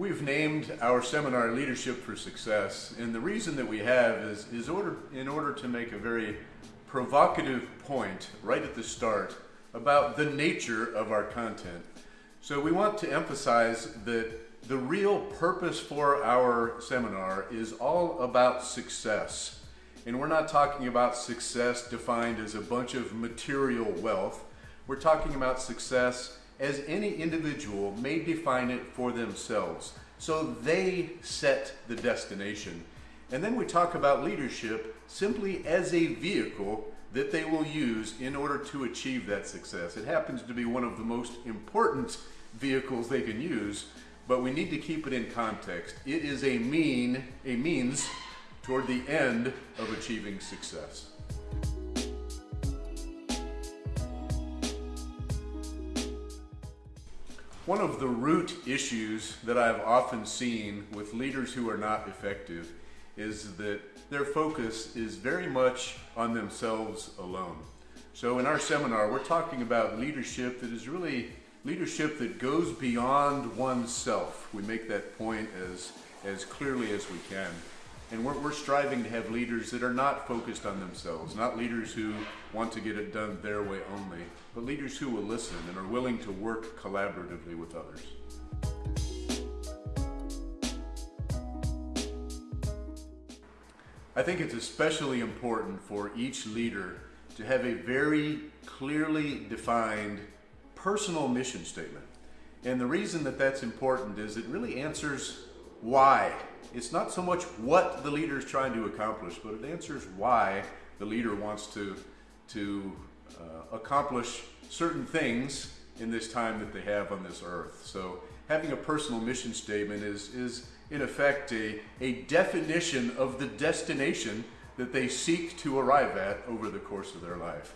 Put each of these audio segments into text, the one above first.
We've named our seminar Leadership for Success, and the reason that we have is, is order, in order to make a very provocative point right at the start about the nature of our content. So we want to emphasize that the real purpose for our seminar is all about success. And we're not talking about success defined as a bunch of material wealth. We're talking about success as any individual may define it for themselves. So they set the destination. And then we talk about leadership simply as a vehicle that they will use in order to achieve that success. It happens to be one of the most important vehicles they can use, but we need to keep it in context. It is a mean, a means toward the end of achieving success. One of the root issues that I've often seen with leaders who are not effective is that their focus is very much on themselves alone. So in our seminar, we're talking about leadership that is really leadership that goes beyond oneself. We make that point as, as clearly as we can. And we're, we're striving to have leaders that are not focused on themselves, not leaders who want to get it done their way only, but leaders who will listen and are willing to work collaboratively with others. I think it's especially important for each leader to have a very clearly defined personal mission statement. And the reason that that's important is it really answers why. It's not so much what the leader is trying to accomplish, but it answers why the leader wants to, to uh, accomplish certain things in this time that they have on this earth. So having a personal mission statement is, is in effect a, a definition of the destination that they seek to arrive at over the course of their life.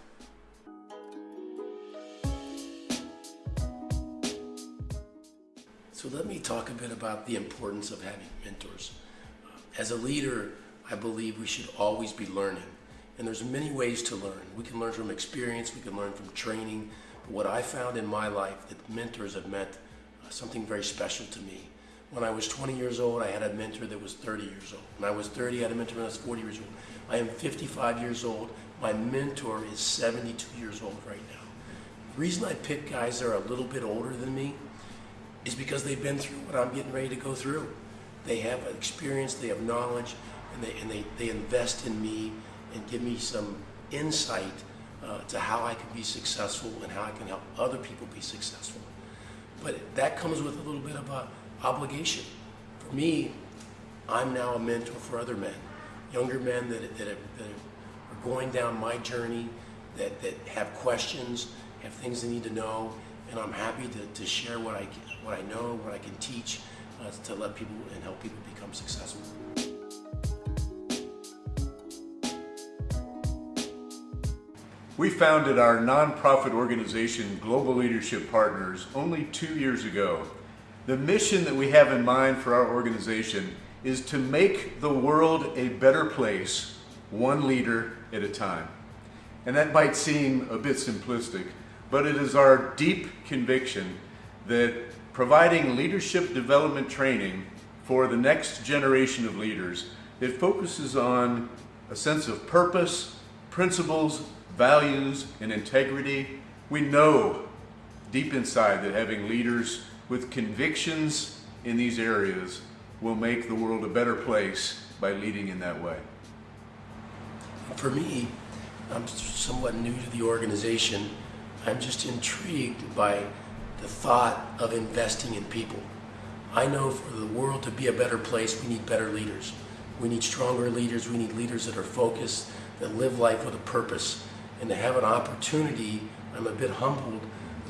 So let me talk a bit about the importance of having mentors. As a leader, I believe we should always be learning. And there's many ways to learn. We can learn from experience, we can learn from training. But what I found in my life that mentors have meant uh, something very special to me. When I was 20 years old, I had a mentor that was 30 years old. When I was 30, I had a mentor that was 40 years old. I am 55 years old. My mentor is 72 years old right now. The reason I pick guys that are a little bit older than me is because they've been through what I'm getting ready to go through. They have experience, they have knowledge, and they, and they, they invest in me and give me some insight uh, to how I can be successful and how I can help other people be successful. But that comes with a little bit of a obligation. For me, I'm now a mentor for other men, younger men that, that, that are going down my journey, that, that have questions, have things they need to know, and I'm happy to, to share what I, what I know, what I can teach, uh, to let people and help people become successful. We founded our nonprofit organization, Global Leadership Partners, only two years ago. The mission that we have in mind for our organization is to make the world a better place, one leader at a time. And that might seem a bit simplistic, but it is our deep conviction that providing leadership development training for the next generation of leaders that focuses on a sense of purpose, principles, values, and integrity. We know deep inside that having leaders with convictions in these areas will make the world a better place by leading in that way. For me, I'm somewhat new to the organization. I'm just intrigued by the thought of investing in people. I know for the world to be a better place, we need better leaders. We need stronger leaders. We need leaders that are focused, that live life with a purpose. And to have an opportunity, I'm a bit humbled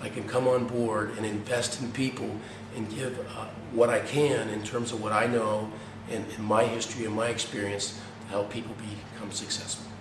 I can come on board and invest in people and give uh, what I can in terms of what I know and, and my history and my experience to help people become successful.